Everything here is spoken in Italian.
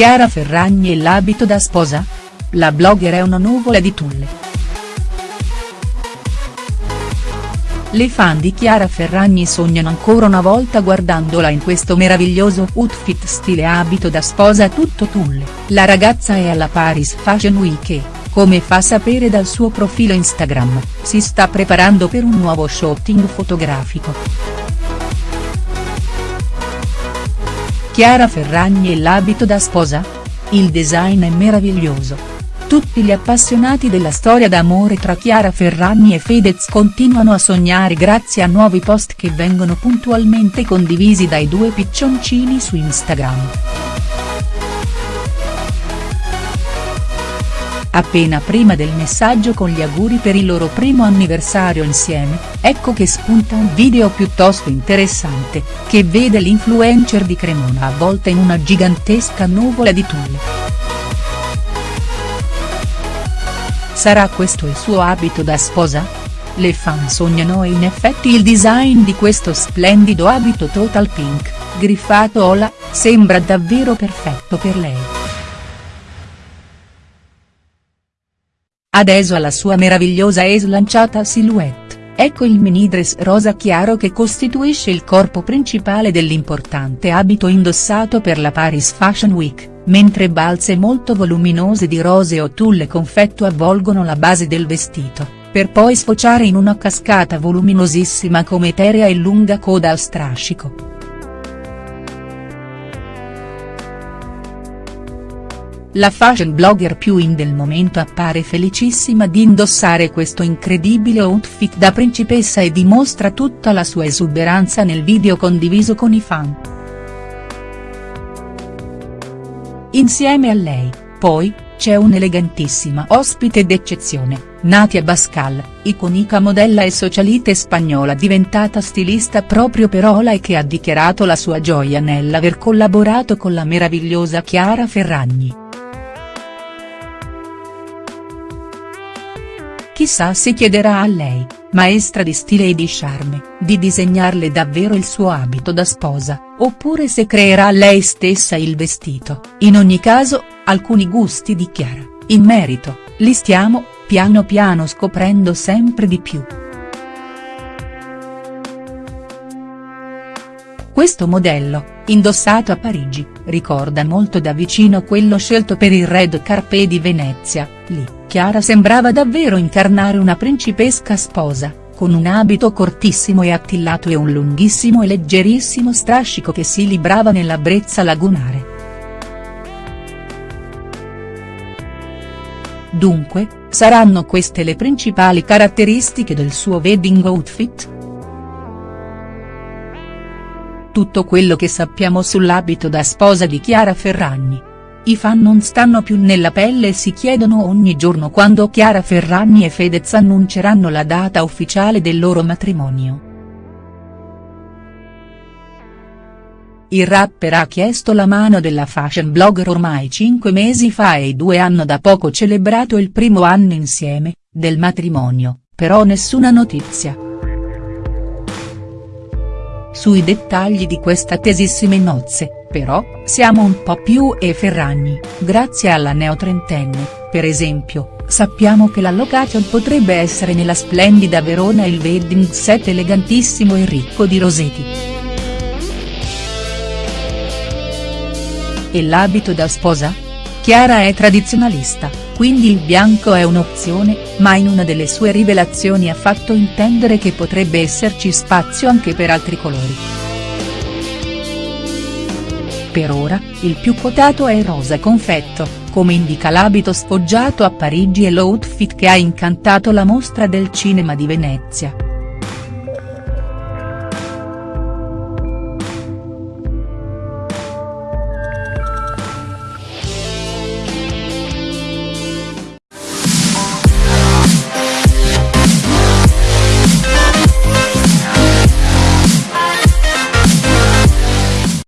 Chiara Ferragni e l'abito da sposa? La blogger è una nuvola di tulle. Le fan di Chiara Ferragni sognano ancora una volta guardandola in questo meraviglioso outfit stile abito da sposa tutto tulle. La ragazza è alla Paris Fashion Week e, come fa sapere dal suo profilo Instagram, si sta preparando per un nuovo shooting fotografico. Chiara Ferragni e l'abito da sposa? Il design è meraviglioso tutti gli appassionati della storia d'amore tra Chiara Ferragni e Fedez continuano a sognare grazie a nuovi post che vengono puntualmente condivisi dai due piccioncini su Instagram. Appena prima del messaggio con gli auguri per il loro primo anniversario insieme, ecco che spunta un video piuttosto interessante, che vede l'influencer di Cremona avvolta in una gigantesca nuvola di tulle. Sarà questo il suo abito da sposa? Le fan sognano e in effetti il design di questo splendido abito total pink, griffato Ola, sembra davvero perfetto per lei. Adesso alla sua meravigliosa e slanciata silhouette, ecco il mini dress rosa chiaro che costituisce il corpo principale dell'importante abito indossato per la Paris Fashion Week mentre balze molto voluminose di rose o tulle confetto avvolgono la base del vestito, per poi sfociare in una cascata voluminosissima come eterea e lunga coda al strascico. La fashion blogger più in del momento appare felicissima di indossare questo incredibile outfit da principessa e dimostra tutta la sua esuberanza nel video condiviso con i fan. Insieme a lei, poi, c'è un'elegantissima ospite d'eccezione, Natia Bascal, iconica modella e socialite spagnola diventata stilista proprio per Ola e che ha dichiarato la sua gioia nell'aver collaborato con la meravigliosa Chiara Ferragni. Chissà se chiederà a lei, maestra di stile e di charme, di disegnarle davvero il suo abito da sposa, oppure se creerà lei stessa il vestito, in ogni caso, alcuni gusti di Chiara, in merito, li stiamo, piano piano scoprendo sempre di più. Questo modello, indossato a Parigi, ricorda molto da vicino quello scelto per il Red Carpet di Venezia, lì Chiara sembrava davvero incarnare una principesca sposa, con un abito cortissimo e attillato e un lunghissimo e leggerissimo strascico che si librava nella brezza lagunare. Dunque, saranno queste le principali caratteristiche del suo wedding outfit?. Tutto quello che sappiamo sull'abito da sposa di Chiara Ferragni. I fan non stanno più nella pelle e si chiedono ogni giorno quando Chiara Ferragni e Fedez annunceranno la data ufficiale del loro matrimonio. Il rapper ha chiesto la mano della fashion blogger ormai cinque mesi fa e i due hanno da poco celebrato il primo anno insieme, del matrimonio, però nessuna notizia. Sui dettagli di queste attesissime nozze, però, siamo un po' più e Ferragni, grazie alla neotrentenne, per esempio, sappiamo che la location potrebbe essere nella splendida Verona il wedding set elegantissimo e ricco di roseti. E l'abito da sposa? Chiara è tradizionalista, quindi il bianco è un'opzione, ma in una delle sue rivelazioni ha fatto intendere che potrebbe esserci spazio anche per altri colori. Per ora, il più quotato è il rosa confetto, come indica l'abito sfoggiato a Parigi e l'outfit che ha incantato la mostra del cinema di Venezia.